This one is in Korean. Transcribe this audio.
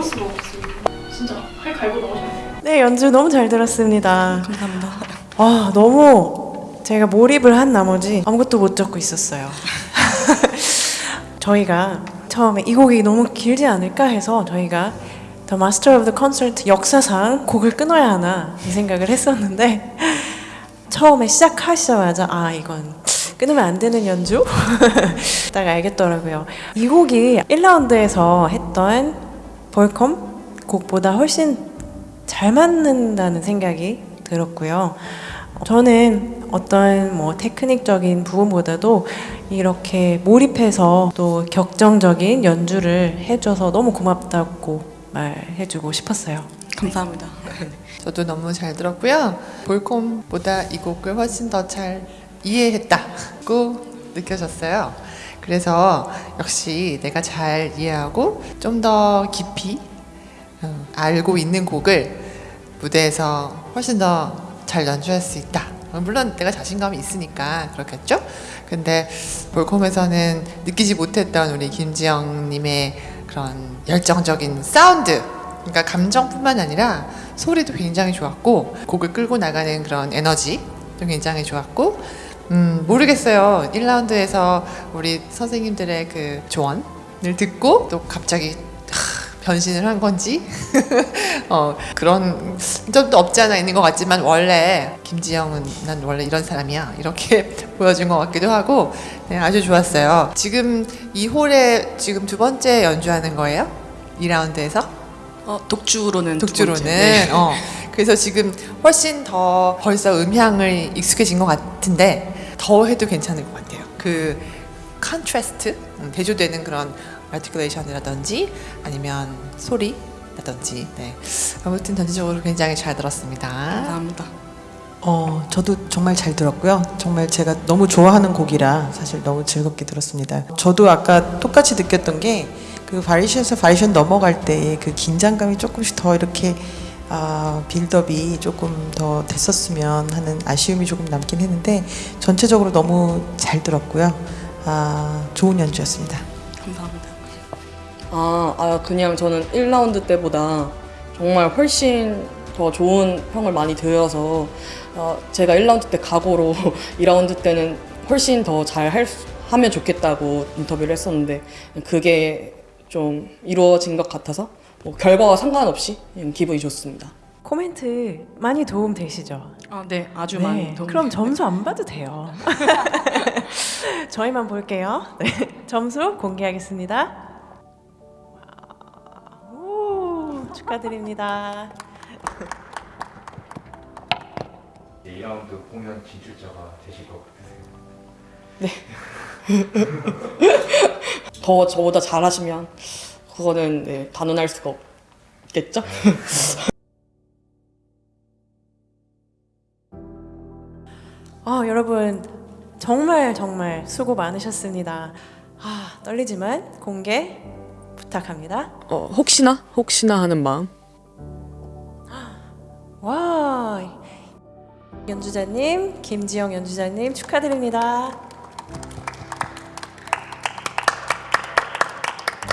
없어요. 진짜 팔 갈고 나오셨네요. 네, 연주 너무 잘 들었습니다. 감사합니다. 와, 너무 제가 몰입을 한 나머지 아무것도 못 적고 있었어요. 저희가 처음에 이 곡이 너무 길지 않을까 해서 저희가 The Master of the Concert 역사상 곡을 끊어야 하나 이 생각을 했었는데 처음에 시작하시자마자 아 이건 끊으면 안 되는 연주? 딱 알겠더라고요. 이 곡이 1라운드에서 했던 볼컴 곡보다 훨씬 잘 맞는다는 생각이 들었고요. 저는 어떤 뭐 테크닉적인 부분보다도 이렇게 몰입해서 또 격정적인 연주를 해줘서 너무 고맙다고 말해주고 싶었어요. 감사합니다. 저도 너무 잘 들었고요. 볼콤보다 이 곡을 훨씬 더 잘 이해했다고 느껴졌어요. 그래서 역시 내가 잘 이해하고 좀 더 깊이 어, 알고 있는 곡을 무대에서 훨씬 더 잘 연주할 수 있다. 어, 물론 내가 자신감이 있으니까 그렇겠죠? 근데 볼콤에서는 느끼지 못했던 우리 김지영님의 그런 열정적인 사운드 그러니까 감정뿐만 아니라 소리도 굉장히 좋았고 곡을 끌고 나가는 그런 에너지도 굉장히 좋았고 음 모르겠어요. 1라운드에서 우리 선생님들의 그 조언을 듣고 또 갑자기 하, 변신을 한 건지? 어 그런 점도 없지 않아 있는 것 같지만 원래 김지영은 난 원래 이런 사람이야. 이렇게 보여준 것 같기도 하고 네, 아주 좋았어요. 지금 이 홀에 지금 두 번째 연주하는 거예요? 2라운드에서? 어, 독주로는 두 독주로는. 네. 어. 그래서 지금 훨씬 더 벌써 음향을 익숙해진 것 같은데 더 해도 괜찮을 것 같아요 그 contrast 음, 대조되는 그런 articulation이라든지 아니면 소리라든지 네 아무튼 전체적으로 굉장히 잘 들었습니다 감사합니다. 어, 저도 정말 잘 들었고요. 정말 제가 너무 좋아하는 곡이라 사실 너무 즐겁게 들었습니다. 저도 아까 똑같이 느꼈던 게 그 variation에서 variation 넘어갈 때의 그 긴장감이 조금씩 더 이렇게 아, 빌드업이 조금 더 됐었으면 하는 아쉬움이 조금 남긴 했는데 전체적으로 너무 잘 들었고요. 아, 좋은 연주였습니다. 감사합니다. 아, 아 그냥 저는 1라운드 때보다 정말 훨씬 더 좋은 평을 많이 들어서 어, 제가 1라운드 때 각오로 2라운드 때는 훨씬 더 잘 하면 좋겠다고 인터뷰를 했었는데 그게 좀 이루어진 것 같아서 뭐 결과와 상관없이 그냥 기분이 좋습니다. 코멘트 많이 도움 되시죠? 아, 네, 아주 네, 많이 도움이 그럼. 점수 안 봐도 돼요. 저희만 볼게요. 네, 점수 공개하겠습니다. 오, 축하드립니다. 이제 2라운드 공연 진출자가 되실 것 같으세요? 더 저보다 잘하시면 그거는 네, 단언할 수가 없겠죠? 아, 여러분 정말 정말 수고 많으셨습니다. 아, 떨리지만 공개 부탁합니다. 어, 혹시나 혹시나 하는 마음. 와, 연주자님, 김지영 연주자님 축하드립니다.